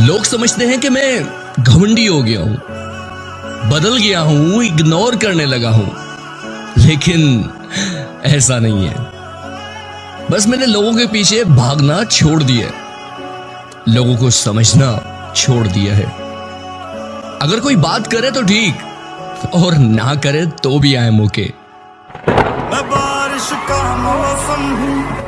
लोग समझते हैं कि मैं घमंडी हो गया हूँ, बदल गया हूँ इग्नोर करने लगा हूँ। लेकिन ऐसा नहीं है। बस मैंने लोगों के पीछे भागना छोड़ दिया है। लोगों को समझना छोड़ दिया है। अगर कोई बात करे तो ठीक, और ना करे तो भी आए मौके। मैं बारिश का मौसम हूँ।